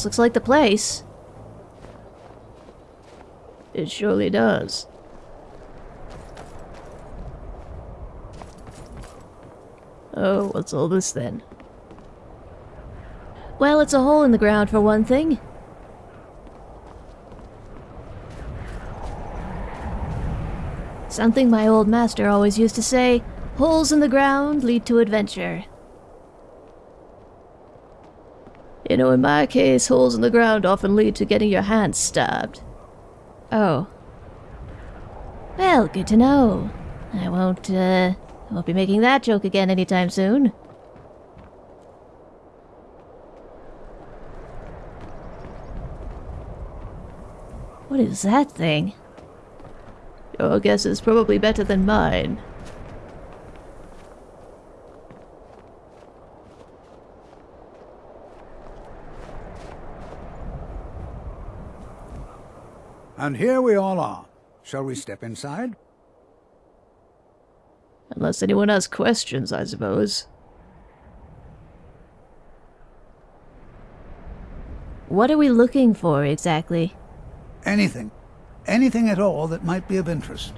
This looks like the place. It surely does. Oh, what's all this then? Well, it's a hole in the ground for one thing. Something my old master always used to say, holes in the ground lead to adventure. You know, in my case, holes in the ground often lead to getting your hands stabbed. Oh. Well, good to know. I won't, uh, I won't be making that joke again anytime soon. What is that thing? Your guess is probably better than mine. And here we all are. Shall we step inside? Unless anyone has questions, I suppose. What are we looking for exactly? Anything. Anything at all that might be of interest.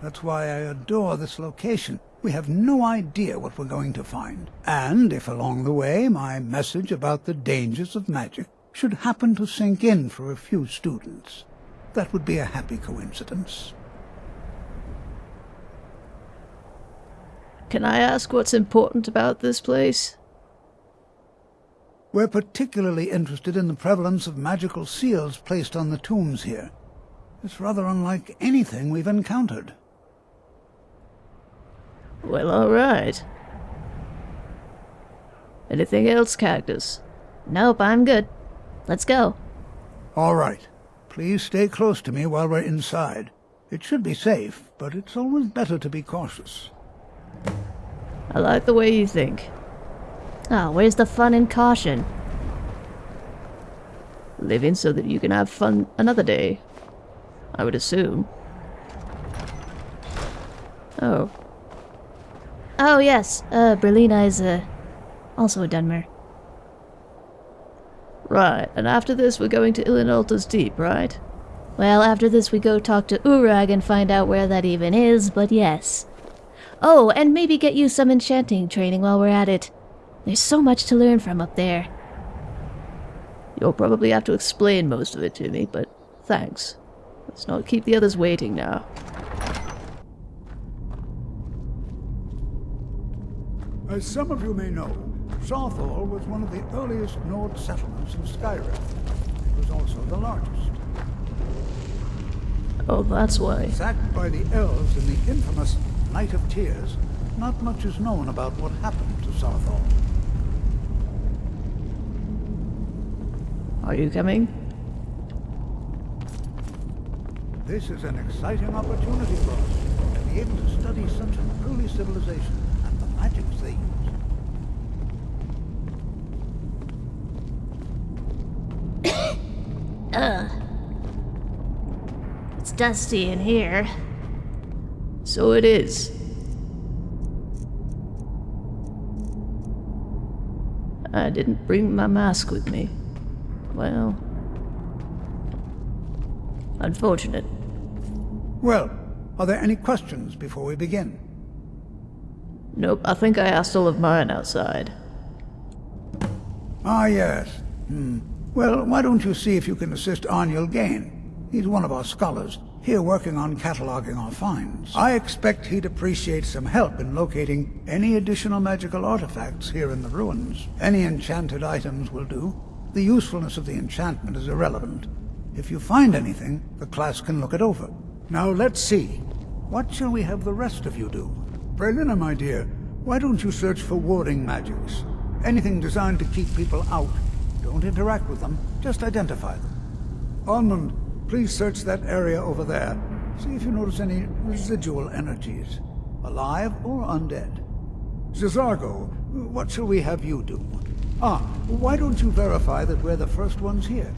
That's why I adore this location. We have no idea what we're going to find. And if along the way my message about the dangers of magic should happen to sink in for a few students, that would be a happy coincidence. Can I ask what's important about this place? We're particularly interested in the prevalence of magical seals placed on the tombs here. It's rather unlike anything we've encountered. Well, alright. Anything else, Cactus? Nope, I'm good. Let's go. All right. Please stay close to me while we're inside. It should be safe, but it's always better to be cautious. I like the way you think. Ah, oh, where's the fun in caution? Living so that you can have fun another day. I would assume. Oh. Oh, yes. Uh, Brelyna is, uh, also a Dunmer. Right, and after this we're going to Ilinalta's Deep, right? Well, after this we go talk to Urag and find out where that even is, but yes. Oh, and maybe get you some enchanting training while we're at it. There's so much to learn from up there. You'll probably have to explain most of it to me, but thanks. Let's not keep the others waiting now. As some of you may know, Saarthal was one of the earliest Nord settlements in Skyrim. It was also the largest. Oh, that's why. Sacked by the elves in the infamous Night of Tears, not much is known about what happened to Saarthal. Are you coming? This is an exciting opportunity for us to be able to study such an early civilization and the magics they use. Ugh. It's dusty in here. So it is. I didn't bring my mask with me. Well... Unfortunate. Well, are there any questions before we begin? Nope, I think I asked all of mine outside. Ah, yes. Hmm. Well, why don't you see if you can assist Arniel Gane? He's one of our scholars, here working on cataloging our finds. I expect he'd appreciate some help in locating any additional magical artifacts here in the ruins. Any enchanted items will do. The usefulness of the enchantment is irrelevant. If you find anything, the class can look it over. Now let's see. What shall we have the rest of you do? Brelyna, my dear, why don't you search for warding magics? Anything designed to keep people out. Don't interact with them, just identify them. Onmund, please search that area over there. See if you notice any residual energies, alive or undead. J'zargo, what shall we have you do? Ah, why don't you verify that we're the first ones here?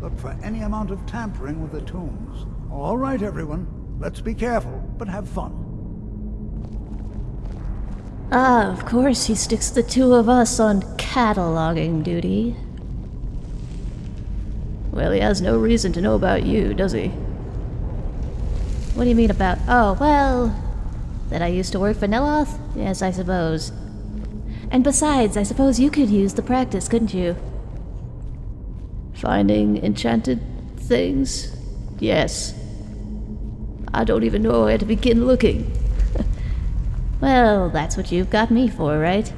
Look for any amount of tampering with the tombs. All right, everyone. Let's be careful, but have fun. Ah, of course he sticks the two of us on cataloging duty. Well, he has no reason to know about you, does he? What do you mean about. Oh, well. That I used to work for Neloth? Yes, I suppose. And besides, I suppose you could use the practice, couldn't you? Finding enchanted things? Yes. I don't even know where to begin looking. Well, that's what you've got me for, right?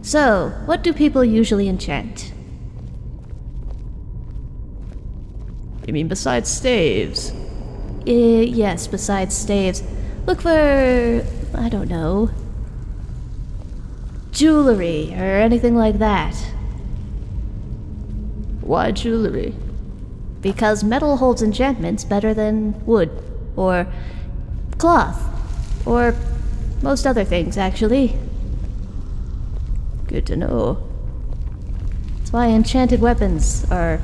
So, what do people usually enchant? You mean besides staves? Uh, yes, besides staves. Look for. I don't know. Jewelry or anything like that. Why jewelry? Because metal holds enchantments better than wood, or cloth, or most other things, actually. Good to know. That's why enchanted weapons are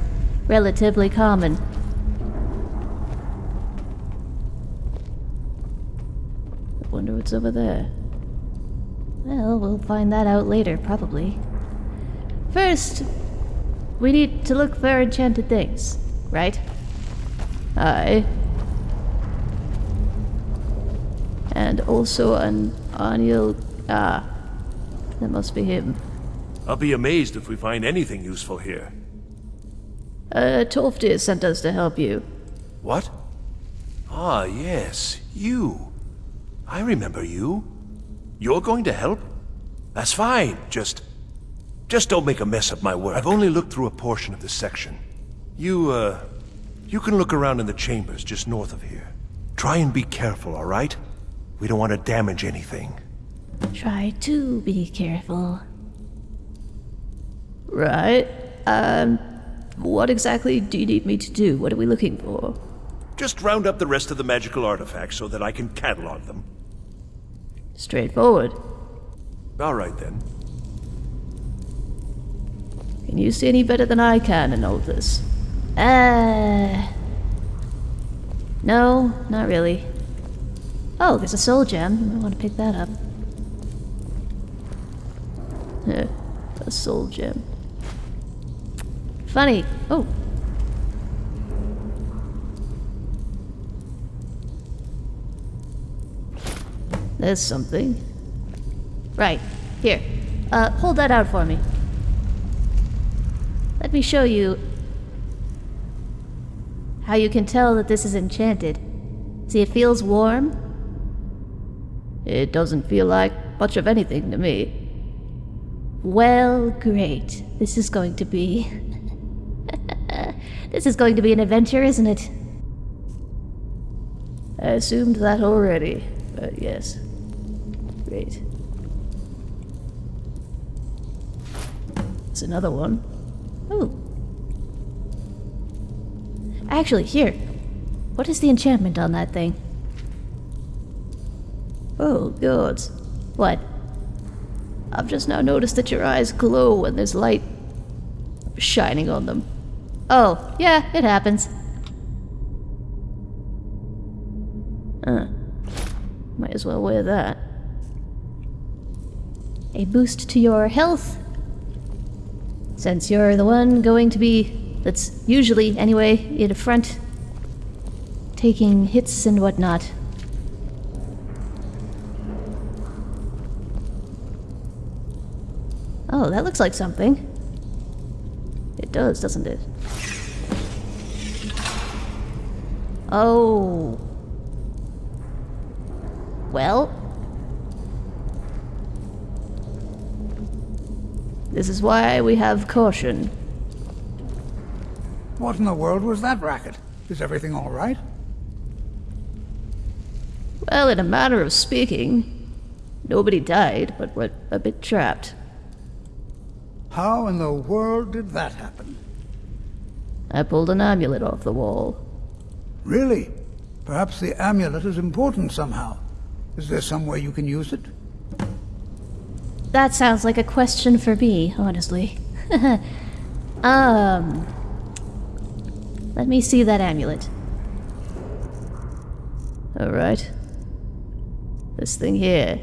relatively common. I over there. Well, we'll find that out later, probably. First, we need to look for enchanted things, right? Aye. And also an Arniel. Ah, that must be him. I'll be amazed if we find anything useful here. Uh, Tolfdir sent us to help you. What? Ah, yes, you. I remember you. You're going to help? That's fine, just... Just don't make a mess of my work. I've only looked through a portion of this section. You, uh... You can look around in the chambers just north of here. Try and be careful, all right? We don't want to damage anything. Try to be careful. Right. Um, what exactly do you need me to do? What are we looking for? Just round up the rest of the magical artifacts so that I can catalog them. Straightforward. All right then. Can you see any better than I can in all of this? Uh. No, not really. Oh, there's a soul gem. You might want to pick that up. A soul gem. Funny. Oh. There's something. Right. Here. Uh, hold that out for me. Let me show you how you can tell that this is enchanted. See, it feels warm. It doesn't feel like much of anything to me. Well, great. This is going to be. this is going to be an adventure, isn't it? I assumed that already, but yes. Great. There's another one. Ooh. Actually, here. What is the enchantment on that thing? Oh, gods. What? I've just now noticed that your eyes glow when there's light shining on them. Oh, yeah, it happens. Huh. Might as well wear that. A boost to your health. Since you're the one going to be, that's usually, anyway, in front, taking hits and whatnot. Oh, that looks like something. It does, doesn't it? Oh. Well, This is why we have caution. What in the world was that racket? Is everything all right? Well, in a manner of speaking, nobody died, but we're a bit trapped. How in the world did that happen? I pulled an amulet off the wall. Really? Perhaps the amulet is important somehow. Is there some way you can use it? That sounds like a question for me, honestly. um. Let me see that amulet. Alright. This thing here.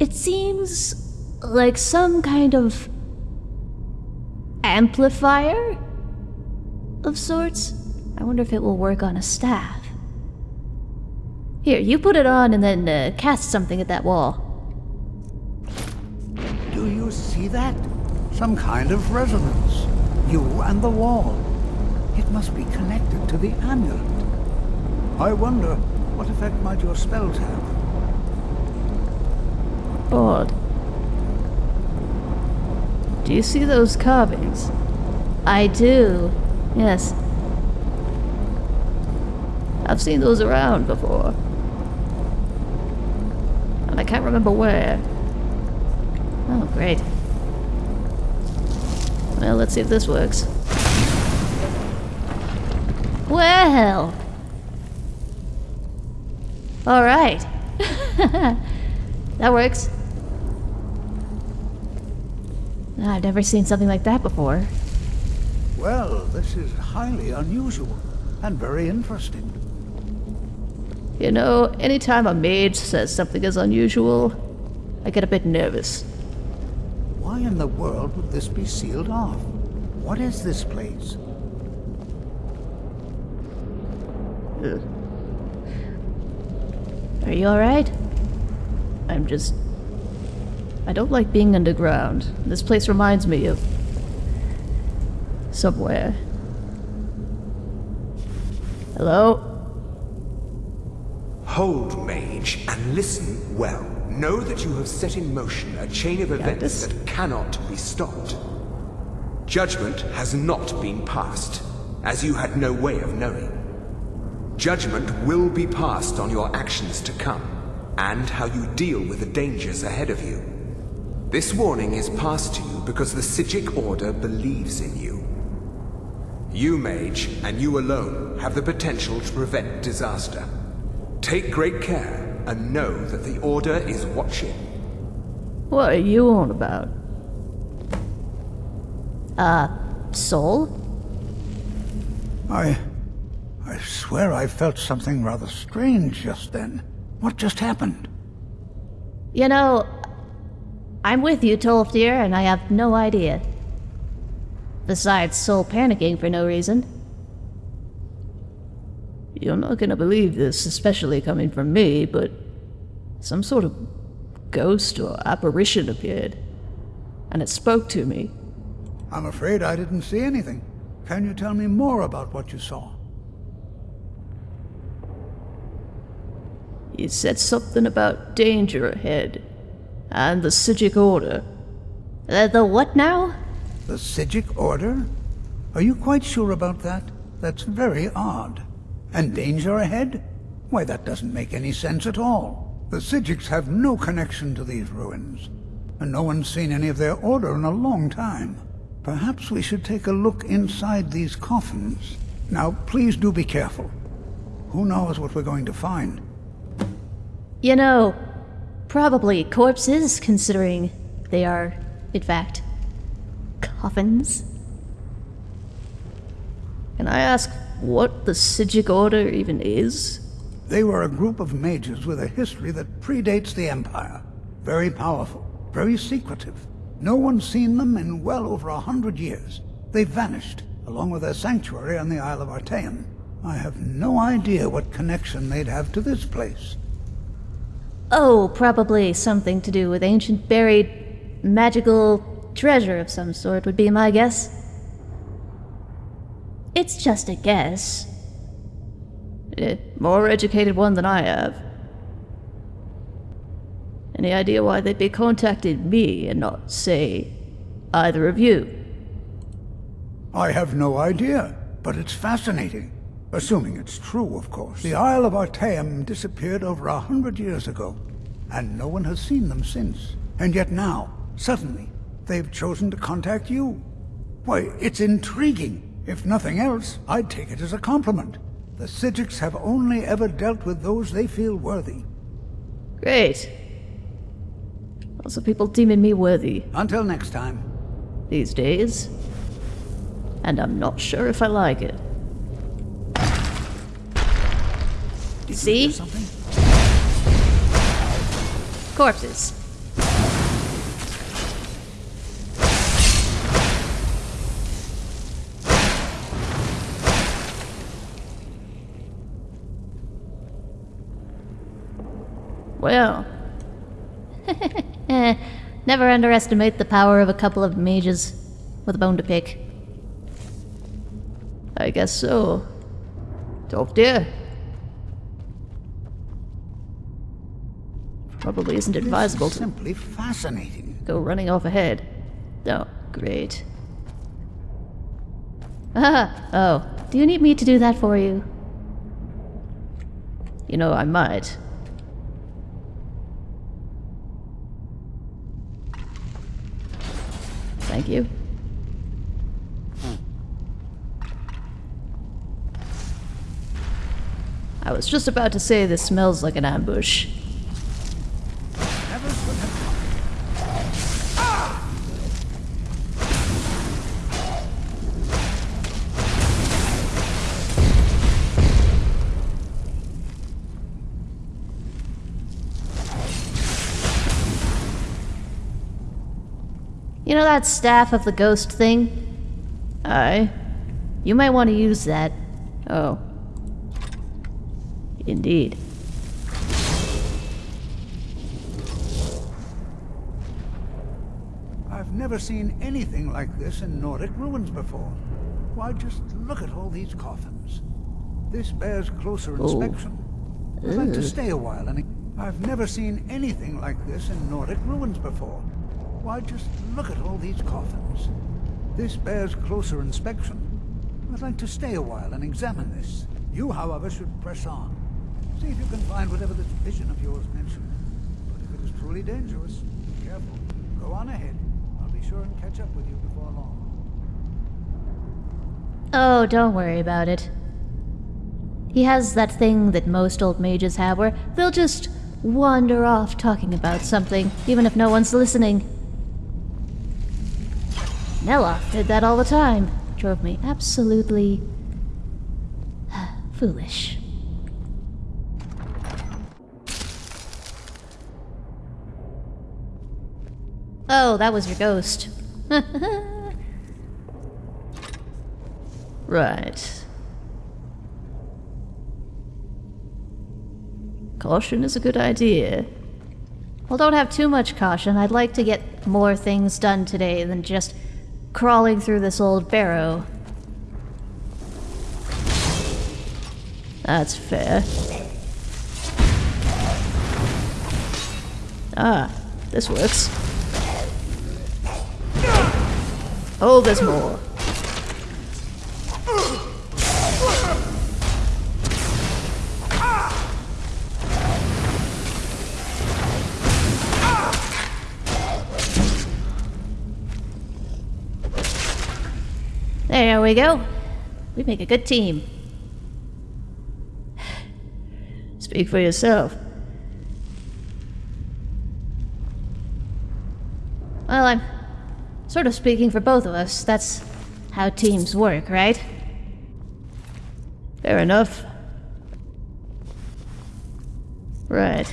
It seems like some kind of amplifier of sorts. I wonder if it will work on a staff. Here, you put it on and then uh, cast something at that wall. Do you see that? Some kind of resonance. You and the wall. It must be connected to the amulet. I wonder what effect might your spells have. Odd. Do you see those carvings? I do. Yes. I've seen those around before. I can't remember where. Oh, great. Well, let's see if this works. Well. All right. that works. I've never seen something like that before. Well, this is highly unusual and very interesting. You know, anytime a mage says something is unusual, I get a bit nervous. Why in the world would this be sealed off? What is this place? Are you alright? I'm just. I don't like being underground. This place reminds me of. somewhere. Hello? Hold, mage, and listen well. Know that you have set in motion a chain of events that cannot be stopped. Judgment has not been passed, as you had no way of knowing. Judgment will be passed on your actions to come, and how you deal with the dangers ahead of you. This warning is passed to you because the Psijic Order believes in you. You, mage, and you alone, have the potential to prevent disaster. Take great care, and know that the Order is watching. What are you on about? Uh, soul? I... I swear I felt something rather strange just then. What just happened? You know, I'm with you, Tolfdir, and I have no idea. Besides Soul panicking for no reason. You're not gonna believe this, especially coming from me, but some sort of ghost or apparition appeared, and it spoke to me. I'm afraid I didn't see anything. Can you tell me more about what you saw? He said something about danger ahead, and the Psijic Order. The, the what now? The Psijic Order? Are you quite sure about that? That's very odd. And danger ahead? Why, that doesn't make any sense at all. The Psijics have no connection to these ruins, and no one's seen any of their order in a long time. Perhaps we should take a look inside these coffins. Now, please do be careful. Who knows what we're going to find? You know, probably corpses, considering they are, in fact, coffins. Can I ask what the Psijic Order even is? They were a group of mages with a history that predates the Empire. Very powerful, very secretive. No one's seen them in well over a hundred years. They vanished, along with their sanctuary on the Isle of Artaeum. I have no idea what connection they'd have to this place. Oh, probably something to do with ancient buried magical treasure of some sort would be my guess. It's just a guess. A more educated one than I have. Any idea why they'd be contacting me and not, say, either of you? I have no idea, but it's fascinating. Assuming it's true, of course. The Isle of Artaeum disappeared over a hundred years ago, and no one has seen them since. And yet now, suddenly, they've chosen to contact you. Why, it's intriguing. If nothing else, I'd take it as a compliment. The Psijics have only ever dealt with those they feel worthy. Great. Lots of people deeming me worthy Until next time. these days. And I'm not sure if I like it. Did you See? Corpses. Well, Eh, never underestimate the power of a couple of mages with a bone to pick. I guess so. Tolfdir. Probably isn't advisable This is to simply fascinating. go running off ahead. Oh, great. Ah, oh, do you need me to do that for you? You know, I might. Thank you. I was just about to say this smells like an ambush. You know that staff of the ghost thing? Aye. You might want to use that. Oh. Indeed. I've never seen anything like this in Nordic ruins before. Why, just look at all these coffins. This bears closer oh. inspection. I'd like to stay a while and... I've never seen anything like this in Nordic ruins before. Why, just look at all these coffins. This bears closer inspection. I'd like to stay a while and examine this. You, however, should press on. See if you can find whatever this vision of yours mentioned. But if it is truly dangerous, be careful. Go on ahead. I'll be sure and catch up with you before long. Oh, don't worry about it. He has that thing that most old mages have where they'll just wander off talking about something, even if no one's listening. Neloth did that all the time. Drove me absolutely foolish. Oh, that was your ghost. Right. Caution is a good idea. Well, don't have too much caution. I'd like to get more things done today than just crawling through this old barrow. That's fair. Ah, this works. Oh, there's more. We go. We make a good team. Speak for yourself. Well, I'm sort of speaking for both of us. That's how teams work, right? Fair enough. Right.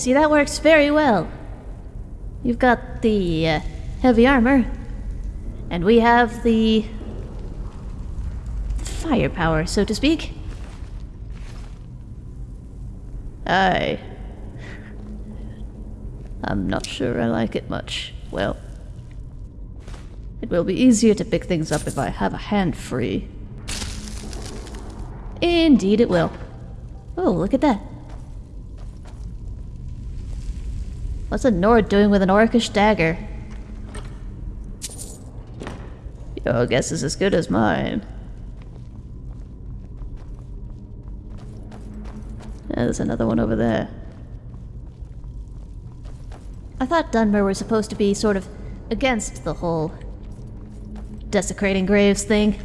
See, that works very well. You've got the uh, heavy armor, and we have the firepower, so to speak. I... I'm not sure I like it much. Well, it will be easier to pick things up if I have a hand free. Indeed, it will. Oh, look at that. What's a Nord doing with an orcish dagger? Your guess is as good as mine. Yeah, there's another one over there. I thought Dunmer were supposed to be sort of against the whole desecrating graves thing.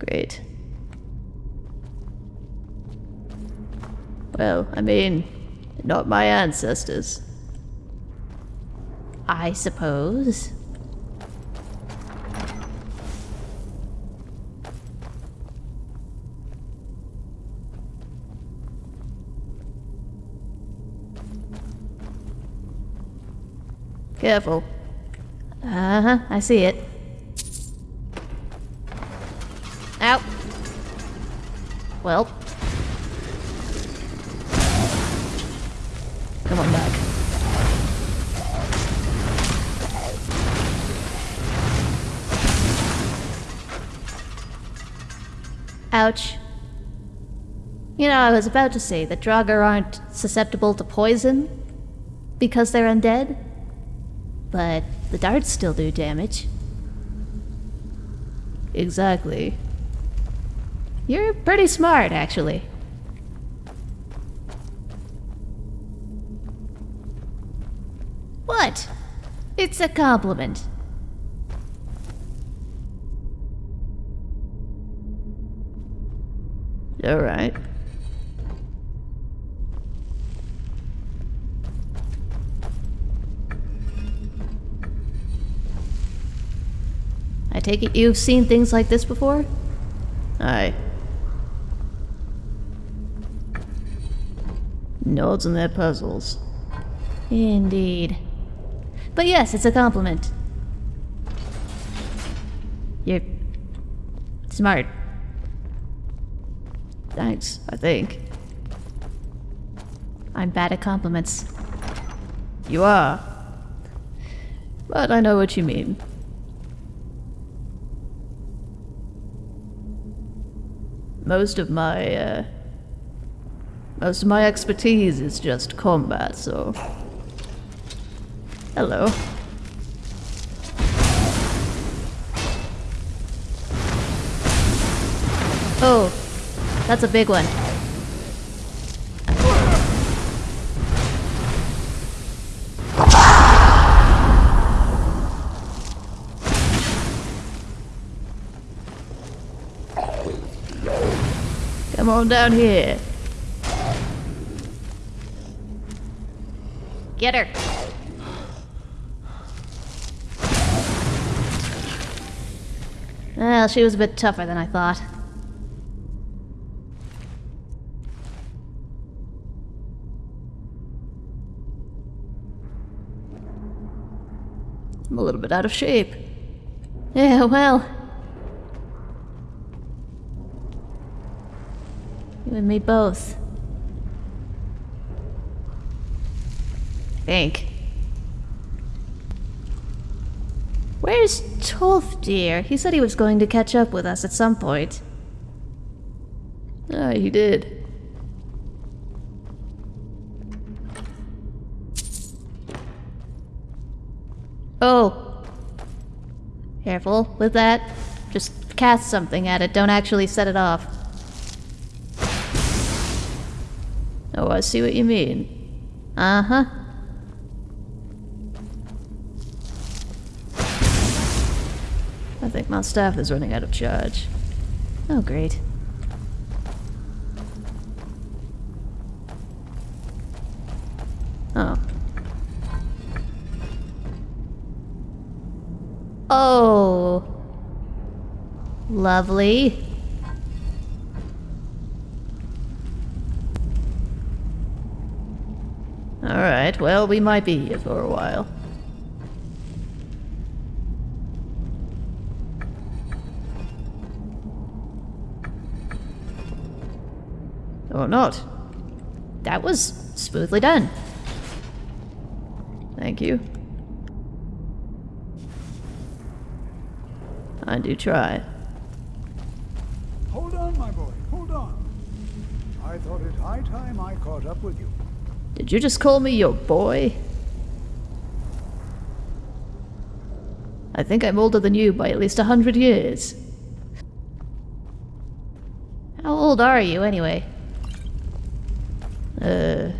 Great. Well, I mean, not my ancestors. I suppose. Careful. Uh huh, I see it. Ow. Well, Come on back. ouch. You know, I was about to say that Draugr aren't susceptible to poison because they're undead, but the darts still do damage. Exactly. You're pretty smart, actually. What? It's a compliment. Alright. I take it you've seen things like this before? Aye. Nords and their puzzles. Indeed. But yes, it's a compliment. You're smart. Thanks, I think. I'm bad at compliments. You are. But I know what you mean. Most of my, uh, most of my expertise is just combat, so. Hello. Oh, that's a big one. Come on down here. Get her. Well, she was a bit tougher than I thought. I'm a little bit out of shape. Yeah, well. You and me both. Think. Where's Tolfdir? He said he was going to catch up with us at some point. Ah, he did. Oh. Careful with that. Just cast something at it, don't actually set it off. Oh, I see what you mean. Uh staff is running out of charge. Oh, great. Oh. Oh. Lovely. Alright, well, we might be here for a while. Or not. That was smoothly done. Thank you. I do try. Hold on, my boy, hold on. I thought it high time I caught up with you. Did you just call me your boy? I think I'm older than you by at least a hundred years. How old are you, anyway? Uh.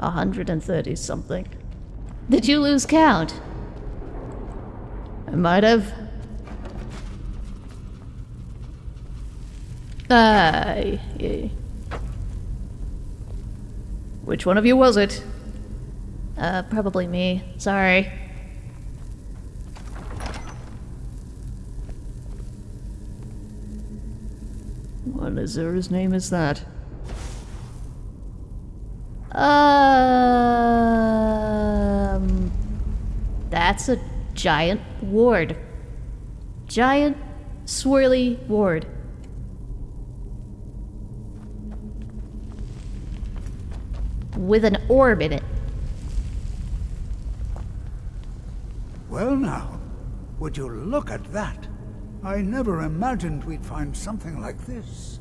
A hundred and thirty something. Did you lose count? I might have. Aye. Yeah. Which one of you was it? Uh, probably me. Sorry. His name is that? Um, that's a giant ward. Giant, swirly ward. With an orb in it. Well now, would you look at that? I never imagined we'd find something like this.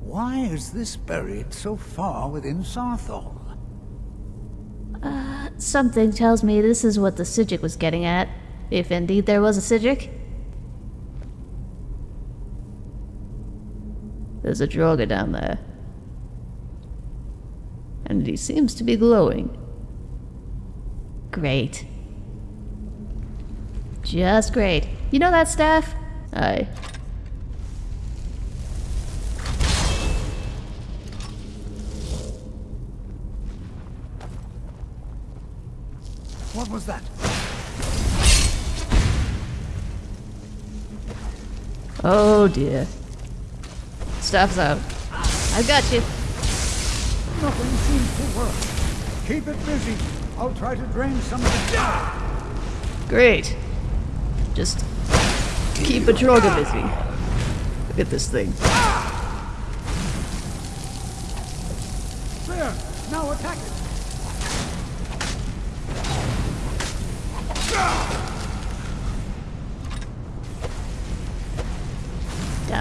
Why is this buried so far within Saarthal? Uh, something tells me this is what the Psijic was getting at. If indeed there was a Psijic. There's a Draugr down there. And he seems to be glowing. Great. Just great. You know that staff? Aye. Oh dear. Staff's out. I've got you. Nothing seems to work. Keep it busy. I'll try to drain some of the power. Great. Just keep a Draugr busy. Look at this thing. There!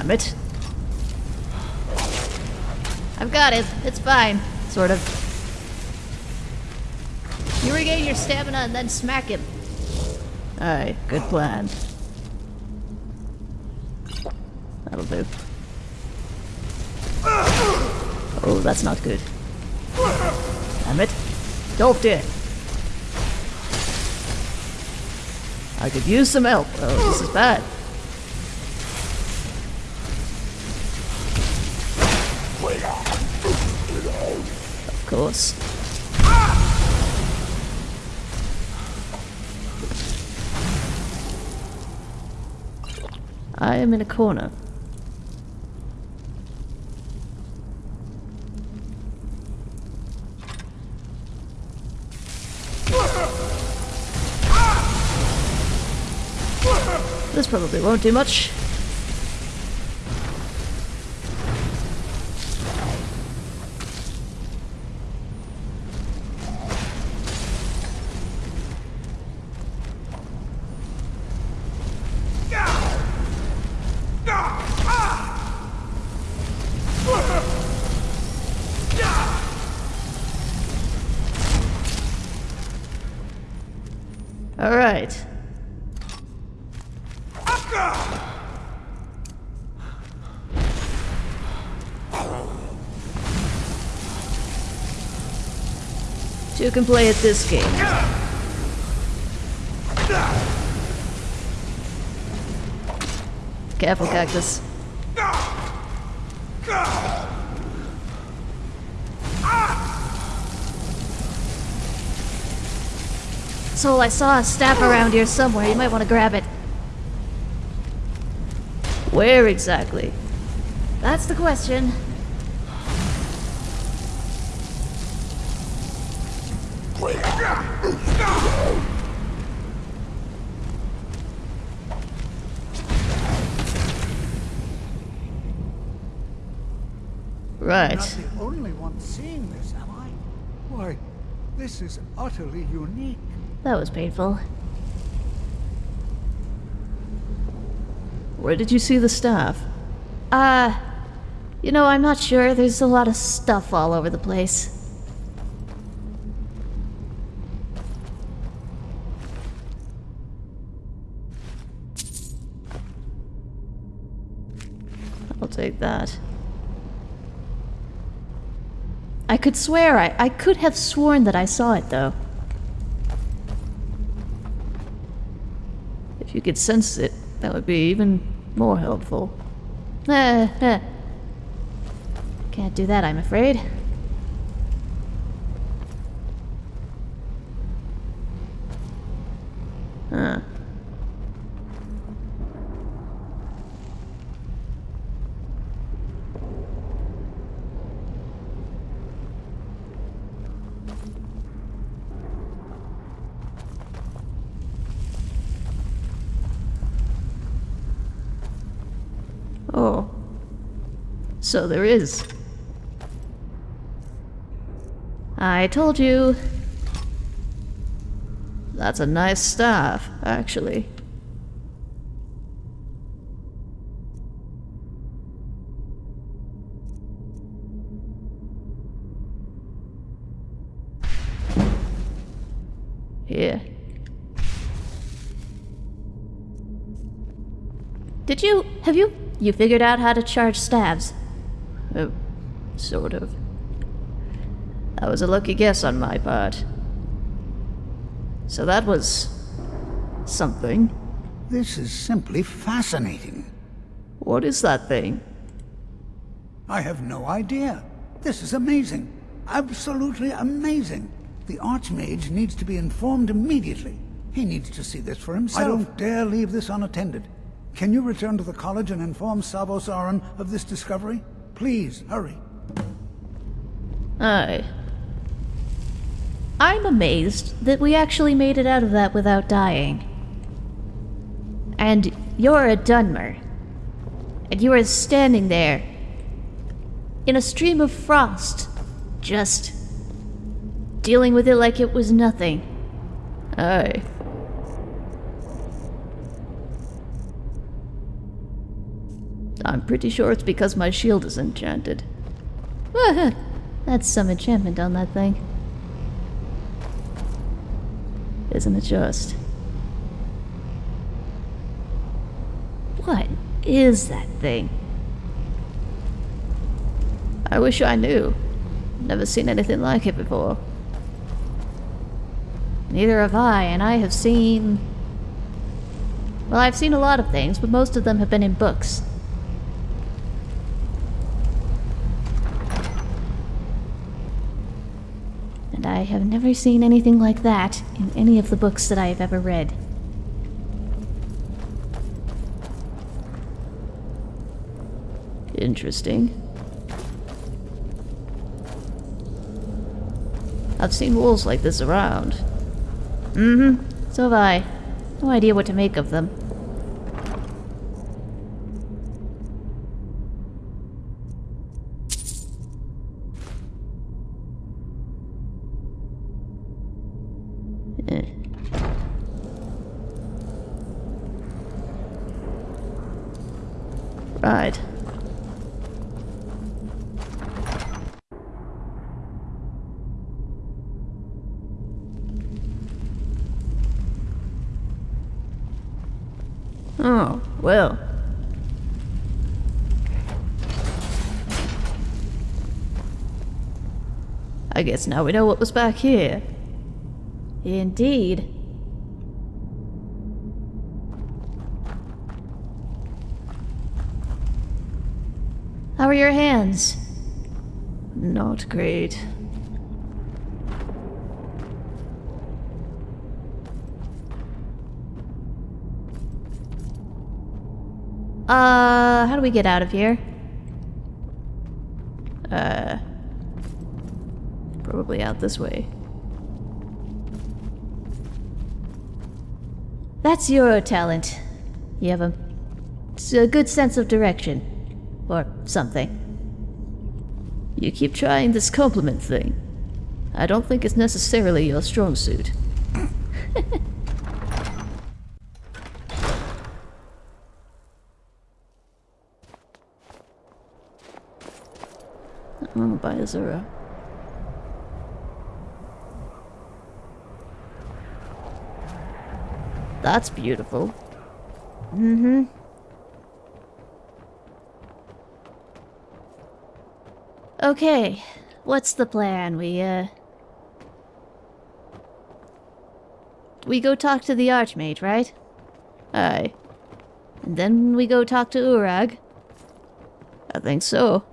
Damn it. I've got it. It's fine. Sort of. You regain your stamina and then smack him. Aye, good plan. That'll do. Oh, that's not good. Damn it. Don't dare. I could use some help. Oh, this is bad. Course. I am in a corner. This probably won't do much. Two can play at this game. Careful, Cactus. Soul, I saw a staff around here somewhere. You might want to grab it. Where exactly? That's the question. Right. I'm Not the only one seeing this, am I? Why, this is utterly unique. That was painful. Where did you see the staff? Uh, you know, I'm not sure. There's a lot of stuff all over the place. Take that. I could swear I, I could have sworn that I saw it though. If you could sense it, that would be even more helpful. Eh, eh. Can't do that, I'm afraid. So there is. I told you. That's a nice staff, actually. Here. Did you. Have you. You figured out how to charge stabs? Oh, sort of. That was a lucky guess on my part. So that was. something. This is simply fascinating. What is that thing? I have no idea. This is amazing. Absolutely amazing. The Archmage needs to be informed immediately. He needs to see this for himself. I don't dare leave this unattended. Can you return to the college and inform Savos Aren of this discovery? Please, hurry. Aye. I'm amazed that we actually made it out of that without dying. And you're a Dunmer. And you are standing there in a stream of frost, just dealing with it like it was nothing. Aye. I'm pretty sure it's because my shield is enchanted. That's some enchantment on that thing. Isn't it just? What is that thing? I wish I knew. Never seen anything like it before. Neither have I, and I have seen. Well, I've seen a lot of things, but most of them have been in books. I have never seen anything like that in any of the books that I have ever read. Interesting. I've seen walls like this around. Mm-hmm. So have I. No idea what to make of them. Eh. Right. Oh, well. I guess now we know what was back here. Indeed. How are your hands? Not great. Uh, how do we get out of here? Probably out this way. That's your talent. You have a, a good sense of direction. Or something. You keep trying this compliment thing. I don't think it's necessarily your strong suit. oh, by Azura. That's beautiful. Mm-hmm. Okay, what's the plan? We, uh... We go talk to the Archmage, right? Aye, And then we go talk to Urag. I think so.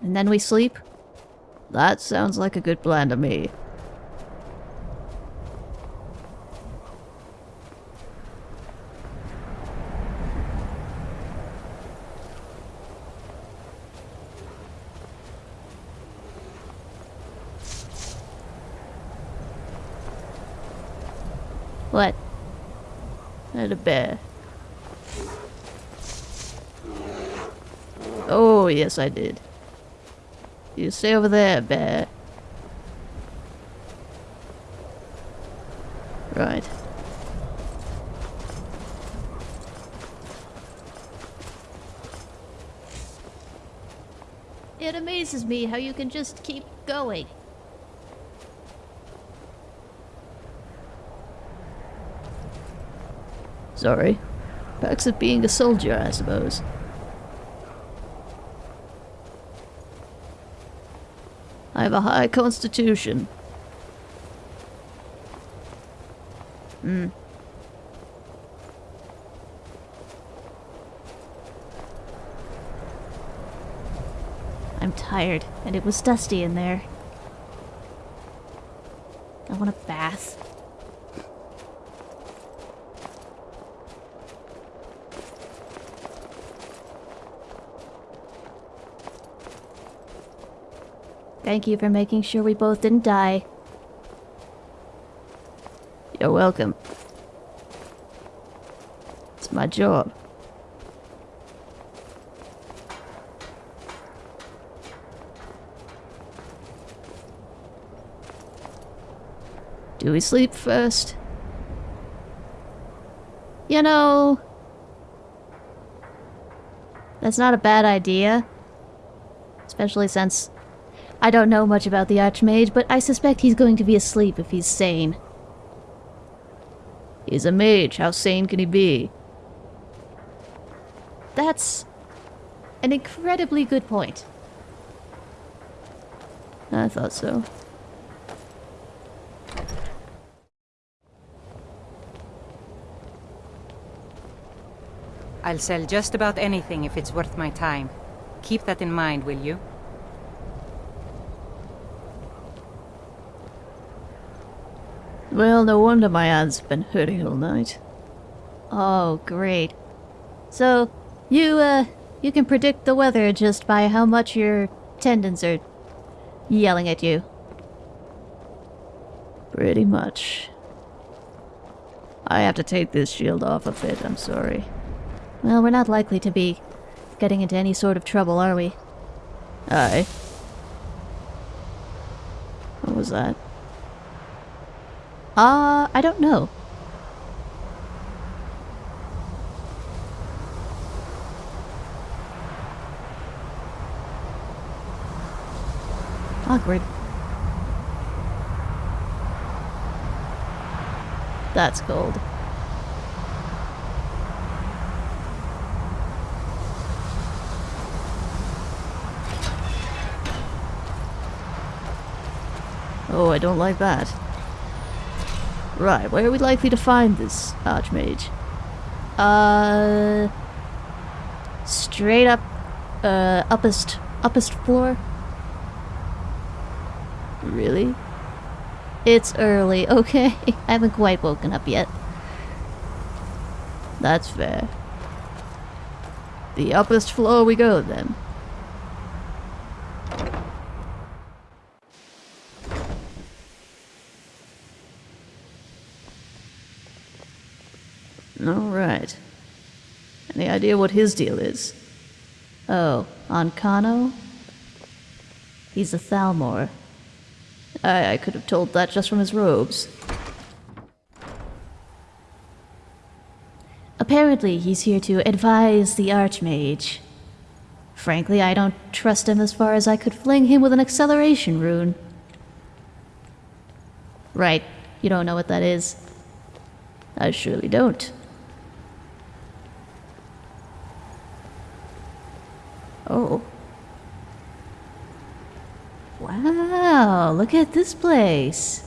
And then we sleep. That sounds like a good plan to me. What? And a bear. Oh, yes, I did. You stay over there, bear. Right. It amazes me how you can just keep going. Sorry. Perks of being a soldier, I suppose. I have a high constitution. Hmm. I'm tired, and it was dusty in there. I want a bath. Thank you for making sure we both didn't die. You're welcome. It's my job. Do we sleep first? You know... That's not a bad idea. Especially since I don't know much about the Archmage, but I suspect he's going to be asleep if he's sane. He's a mage. How sane can he be? That's an incredibly good point. I thought so. I'll sell just about anything if it's worth my time. Keep that in mind, will you? Well, no wonder my hand's been hurting all night. Oh, great. So, you, uh, you can predict the weather just by how much your tendons are yelling at you. Pretty much. I have to take this shield off a bit, I'm sorry. Well, we're not likely to be getting into any sort of trouble, are we? Aye. What was that? Uh, I don't know. Awkward. That's cold. Oh, I don't like that. Right, where are we likely to find this Archmage? Uh, straight up, uh, uppest, uppest floor. Really? It's early, okay? I haven't quite woken up yet. That's fair. The uppest floor we go, then. Alright. Any idea what his deal is? Oh, Ancano? He's a Thalmor. I, I could have told that just from his robes. Apparently, he's here to advise the Archmage. Frankly, I don't trust him as far as I could fling him with an acceleration rune. Right, you don't know what that is. I surely don't. Oh. Wow, look at this place.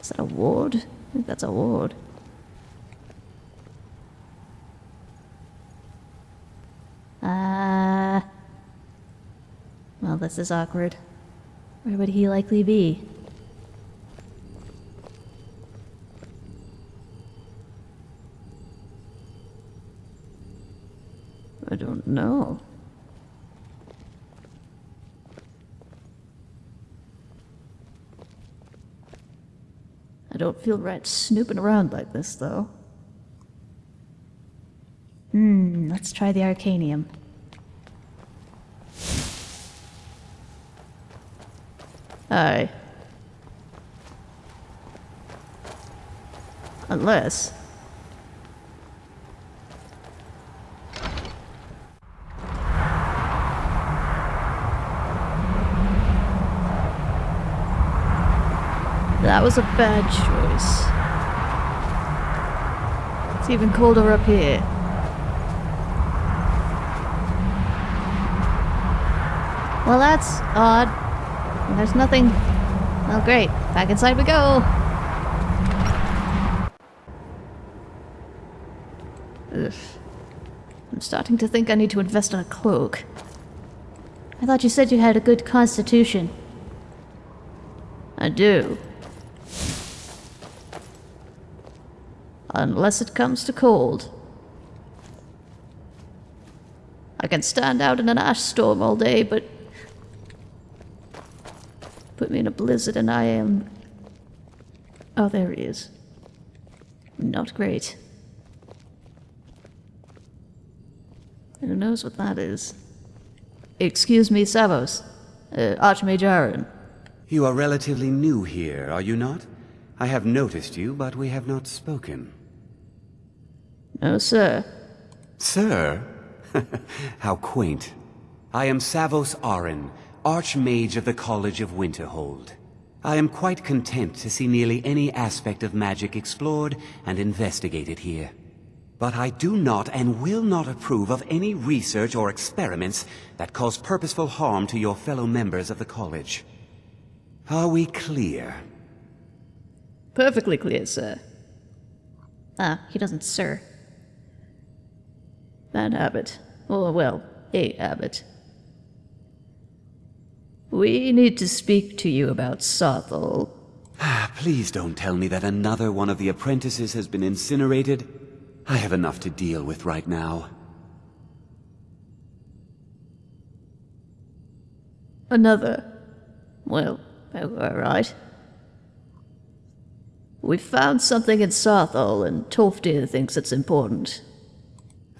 Is that a ward? I think that's a ward. Ah. well, this is awkward. Where would he likely be? I don't know. I don't feel right snooping around like this, though. Hmm, let's try the Arcanium. Aye. Unless. That was a bad choice. It's even colder up here. Well, that's odd. There's nothing. Well, great. Back inside we go. Ugh. I'm starting to think I need to invest in a cloak. I thought you said you had a good constitution. I do. Unless it comes to cold. I can stand out in an ash storm all day, but put me in a blizzard and I am. Oh, there he is. Not great. Who knows what that is? Excuse me, Savos. Uh, Archmage Aren. You are relatively new here, are you not? I have noticed you, but we have not spoken. No, sir. Sir? How quaint. I am Savos Aren, Archmage of the College of Winterhold. I am quite content to see nearly any aspect of magic explored and investigated here. But I do not and will not approve of any research or experiments that cause purposeful harm to your fellow members of the college. Are we clear? Perfectly clear, sir. Ah, he doesn't, sir. Bad habit. Or, well, a habit. We need to speak to you about Saarthal. Ah, please don't tell me that another one of the apprentices has been incinerated. I have enough to deal with right now. Another. Well, oh, alright. We found something in Saarthal, and Tolfdir thinks it's important.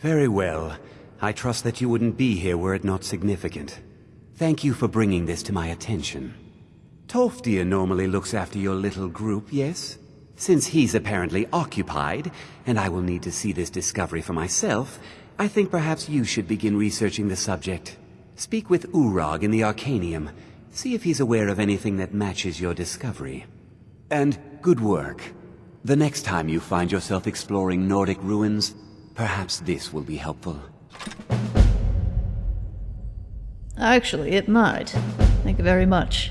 Very well. I trust that you wouldn't be here were it not significant. Thank you for bringing this to my attention. Tolfdir normally looks after your little group, yes? Since he's apparently occupied, and I will need to see this discovery for myself, I think perhaps you should begin researching the subject. Speak with Urag in the Arcanium. See if he's aware of anything that matches your discovery. And good work. The next time you find yourself exploring Nordic ruins, perhaps this will be helpful. Actually, it might. Thank you very much.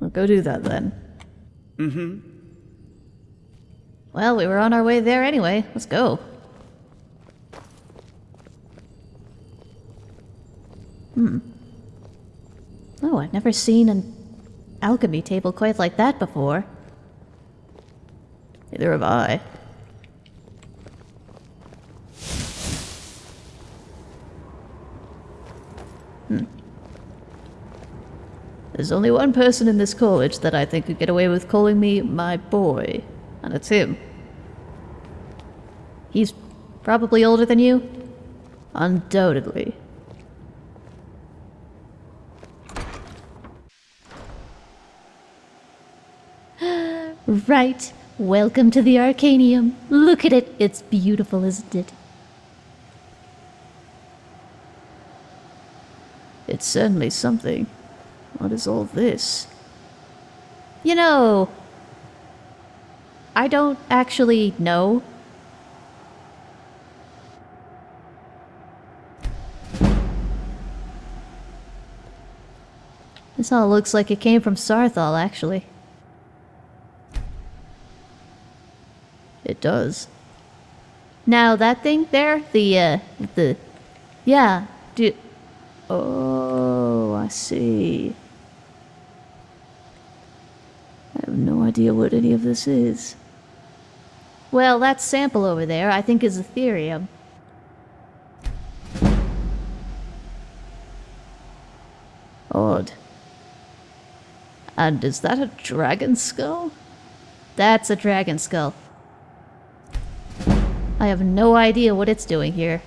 I'll go do that then. Mm-hmm. Well, we were on our way there anyway. Let's go. Hmm. Oh, I've never seen an alchemy table quite like that before. Neither have I. There's only one person in this college that I think could get away with calling me my boy, and it's him. He's probably older than you? Undoubtedly. Right. Welcome to the Arcanium. Look at it. It's beautiful, isn't it? It's certainly something. What is all this? You know, I don't actually know. This all looks like it came from Saarthal, actually. It does. Now, that thing there, the, uh, the... Yeah, do... Oh, I see. I have no idea what any of this is. well, that sample over there, I think is Aetherium. Odd. And is that a dragon skull? That's a dragon skull. I have no idea what it's doing here.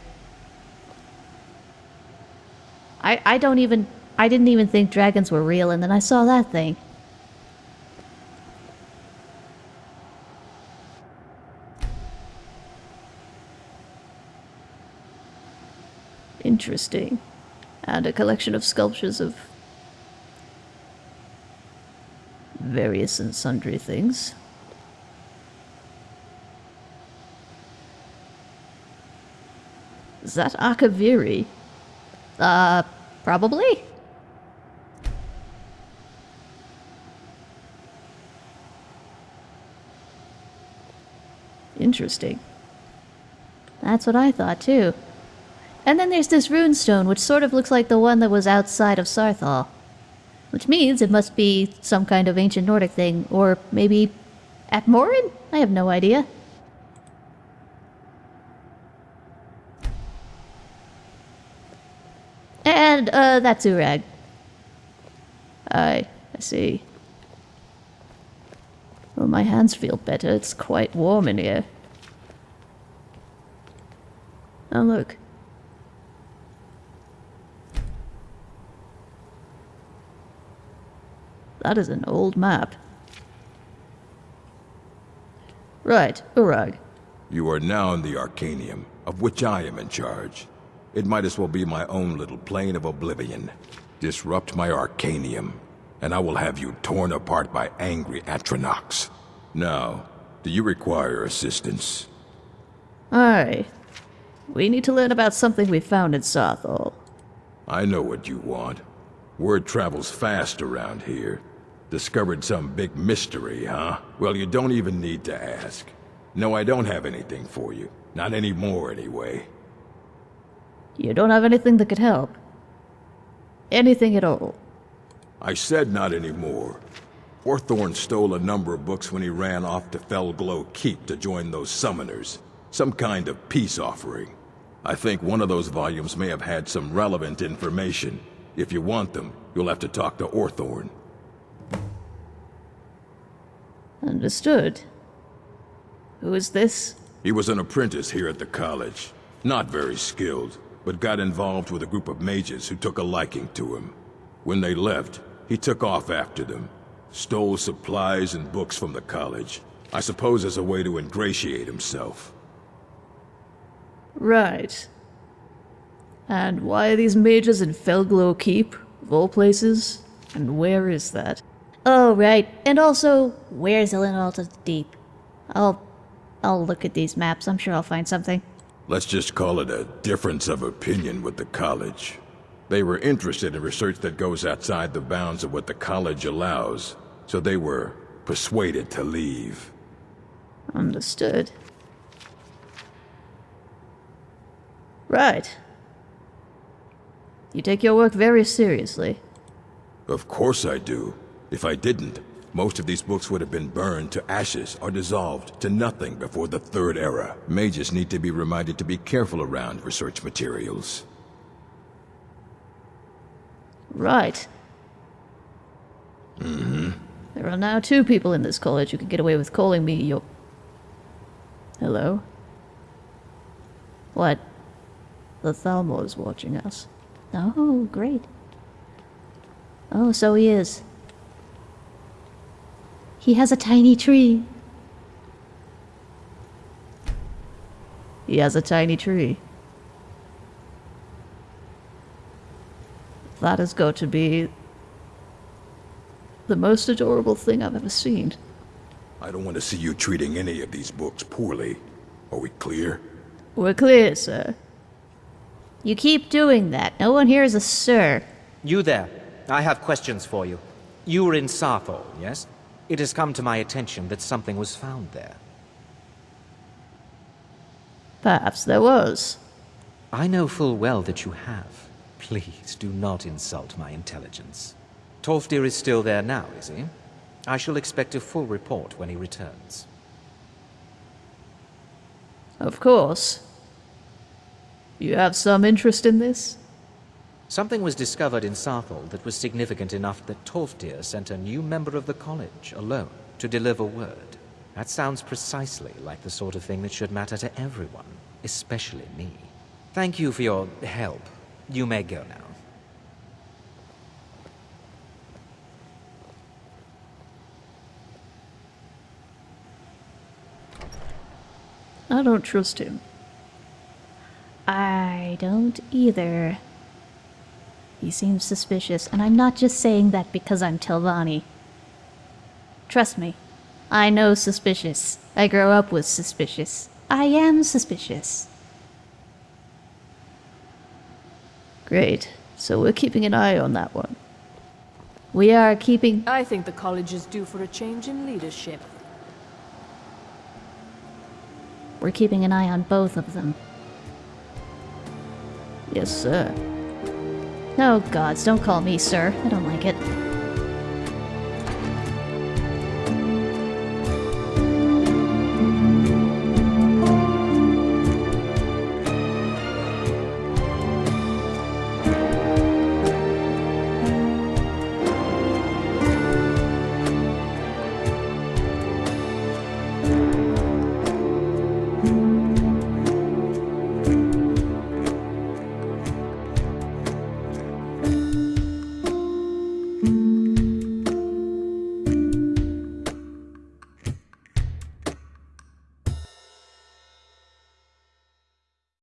I I don't even I didn't even think dragons were real and then I saw that thing. Interesting. And a collection of sculptures of various and sundry things. Is that Akaviri? Uh probably? Interesting. That's what I thought too. And then there's this runestone, which sort of looks like the one that was outside of Saarthal. Which means it must be some kind of ancient Nordic thing, or maybe Atmoran? I have no idea. And, uh, that's Urag. I, I see. Well, my hands feel better. It's quite warm in here. Oh, look. That is an old map. Right, Urag. You are now in the Arcanium, of which I am in charge. It might as well be my own little plane of oblivion. Disrupt my Arcanium, and I will have you torn apart by angry Atronachs. Now, do you require assistance? Aye. We need to learn about something we found in Saarthal. I know what you want. Word travels fast around here. Discovered some big mystery, huh? Well, you don't even need to ask. No, I don't have anything for you. Not anymore, anyway. You don't have anything that could help. Anything at all. I said not anymore. Orthorn stole a number of books when he ran off to Fellglow Keep to join those summoners. Some kind of peace offering. I think one of those volumes may have had some relevant information. If you want them, you'll have to talk to Orthorn. Understood. Who is this? He was an apprentice here at the college. Not very skilled, but got involved with a group of mages who took a liking to him. When they left, he took off after them. Stole supplies and books from the college. I suppose as a way to ingratiate himself. Right. And why are these mages in Fellglow Keep, of all places? And where is that? Oh, right. And also, where's Ilinalta's Deep? I'll... I'll look at these maps. I'm sure I'll find something. Let's just call it a difference of opinion with the college. They were interested in research that goes outside the bounds of what the college allows, so they were persuaded to leave. Understood. Right. You take your work very seriously. Of course I do. If I didn't, most of these books would have been burned to ashes or dissolved to nothing before the Third Era. Mages need to be reminded to be careful around research materials. Right. Mm-hmm. There are now two people in this college who can get away with calling me your... Hello? What? The Thalmor's watching us. Oh, great. Oh, so he is. He has a tiny tree. He has a tiny tree. That is going to be the most adorable thing I've ever seen. I don't want to see you treating any of these books poorly. Are we clear? We're clear, sir. You keep doing that. No one here is a sir. You there. I have questions for you. You were in Saarthal, yes? It has come to my attention that something was found there. Perhaps there was. I know full well that you have. Please do not insult my intelligence. Tolfdir is still there now, is he? I shall expect a full report when he returns. Of course. You have some interest in this? Something was discovered in Saarthal that was significant enough that Tolfdir sent a new member of the college, alone, to deliver word. That sounds precisely like the sort of thing that should matter to everyone, especially me. Thank you for your help. You may go now. I don't trust him. I don't either. He seems suspicious, and I'm not just saying that because I'm Telvanni. Trust me, I know suspicious. I grow up with suspicious. I am suspicious. Great. So we're keeping an eye on that one. We are keeping. I think the college is due for a change in leadership. We're keeping an eye on both of them. Yes, sir. Oh, gods, don't call me sir. I don't like it.